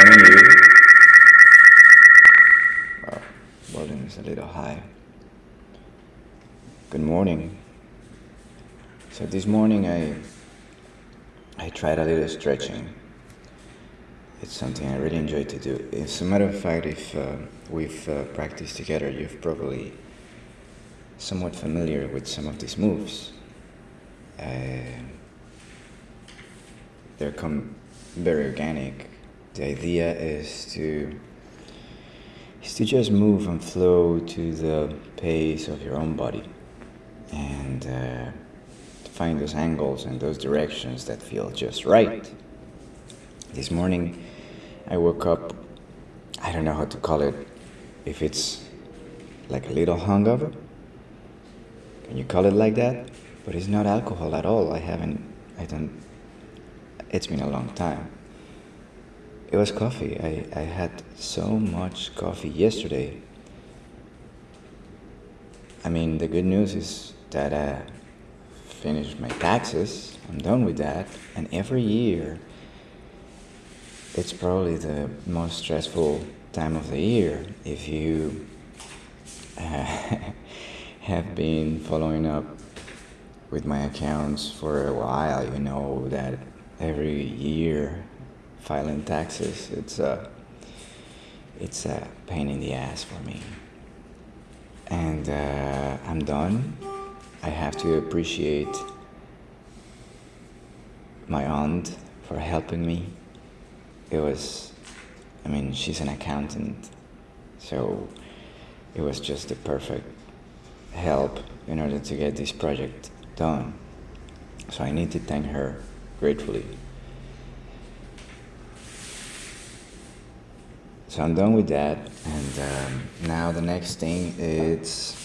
You. Wow, volume is a little high. Good morning. So this morning I I tried a little stretching. It's something I really enjoy to do. As a matter of fact, if uh, we've uh, practiced together, you've probably somewhat familiar with some of these moves. Uh, they're come very organic. The idea is to is to just move and flow to the pace of your own body and uh, find those angles and those directions that feel just right. This morning I woke up, I don't know how to call it, if it's like a little hungover. Can you call it like that? But it's not alcohol at all. I haven't, I don't, it's been a long time. It was coffee. I, I had so much coffee yesterday. I mean, the good news is that I finished my taxes. I'm done with that. And every year, it's probably the most stressful time of the year if you uh, have been following up with my accounts for a while you know that every year filing taxes it's a it's a pain in the ass for me and uh, i'm done i have to appreciate my aunt for helping me it was, I mean, she's an accountant, so it was just the perfect help in order to get this project done. So I need to thank her gratefully. So I'm done with that, and um, now the next thing is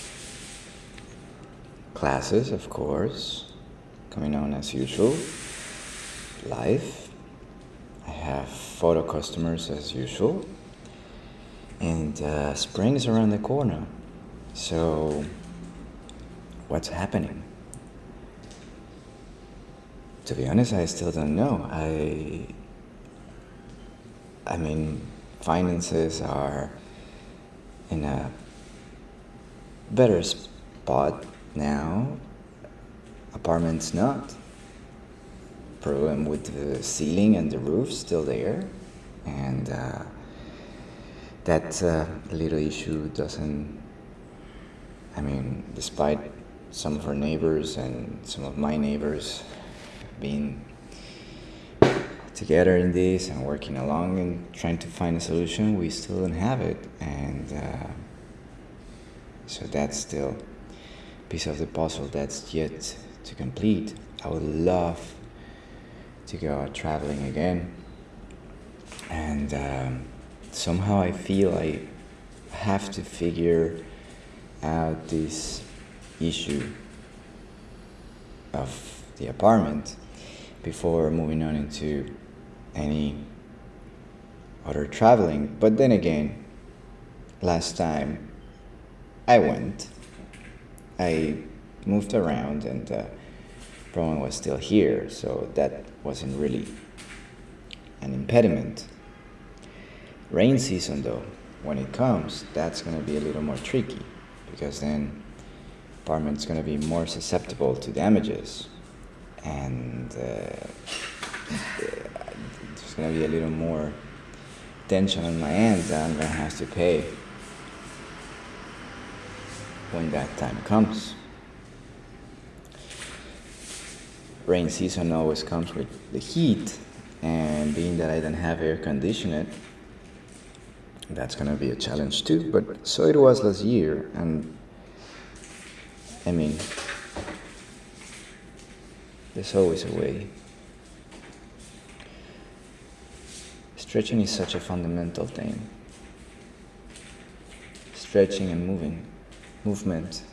classes, of course, coming on as usual, live I have photo customers as usual. And uh, spring is around the corner. So, what's happening? To be honest, I still don't know. I, I mean, finances are in a better spot now. Apartments not problem with the ceiling and the roof still there, and uh, that uh, little issue doesn't. I mean, despite some of our neighbors and some of my neighbors being together in this and working along and trying to find a solution, we still don't have it, and uh, so that's still a piece of the puzzle that's yet to complete. I would love to go out traveling again. And um, somehow I feel I have to figure out this issue of the apartment before moving on into any other traveling. But then again, last time I went, I moved around and uh, problem was still here, so that wasn't really an impediment. Rain season, though, when it comes, that's going to be a little more tricky because then apartment's going to be more susceptible to damages and uh, going to be a little more tension on my end that I'm to have to pay when that time comes. rain season always comes with the heat and being that I don't have air conditioning that's gonna be a challenge too but so it was last year and I mean there's always a way stretching is such a fundamental thing stretching and moving movement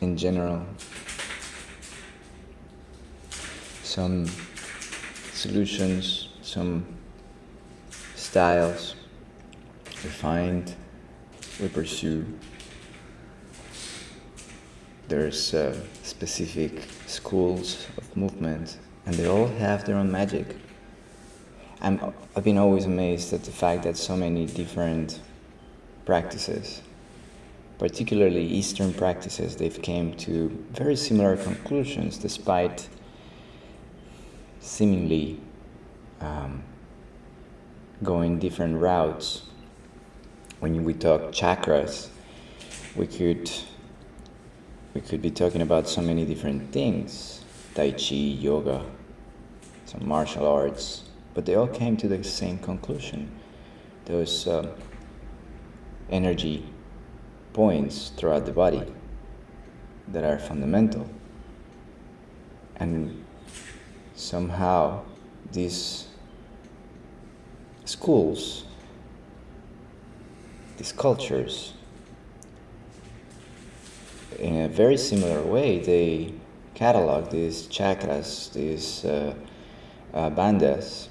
in general some solutions, some styles we find, we pursue. There's uh, specific schools of movement, and they all have their own magic. I'm, I've been always amazed at the fact that so many different practices, particularly Eastern practices, they've came to very similar conclusions despite seemingly um, going different routes. When we talk chakras, we could we could be talking about so many different things: Tai Chi, yoga, some martial arts, but they all came to the same conclusion. Those uh, energy points throughout the body that are fundamental. And somehow these schools, these cultures, in a very similar way, they catalog these chakras, these uh, uh, bandhas,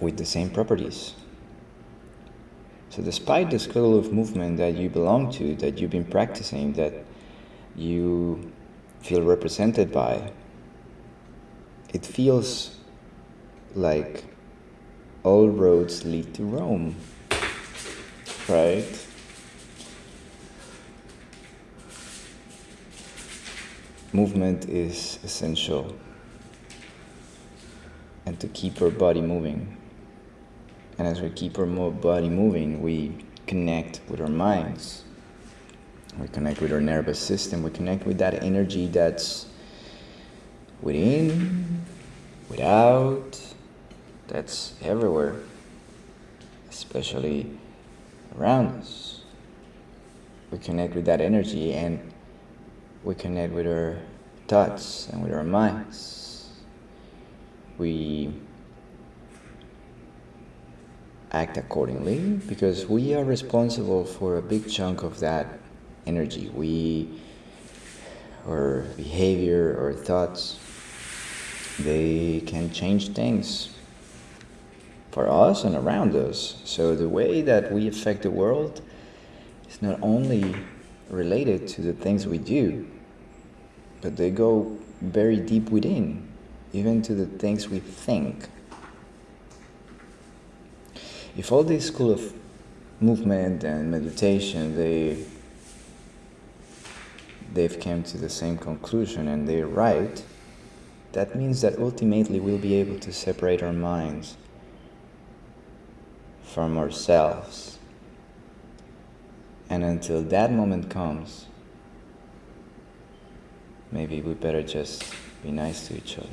with the same properties. So despite the school of movement that you belong to, that you've been practicing, that you feel represented by, it feels like all roads lead to Rome, right? Movement is essential and to keep our body moving. And as we keep our body moving, we connect with our minds. We connect with our nervous system. We connect with that energy that's within, without, that's everywhere, especially around us. We connect with that energy and we connect with our thoughts and with our minds. We act accordingly because we are responsible for a big chunk of that energy. We, our behavior, our thoughts, they can change things for us and around us. So the way that we affect the world is not only related to the things we do, but they go very deep within, even to the things we think if all these school of movement and meditation they they've come to the same conclusion and they're right that means that ultimately we'll be able to separate our minds from ourselves. And until that moment comes maybe we better just be nice to each other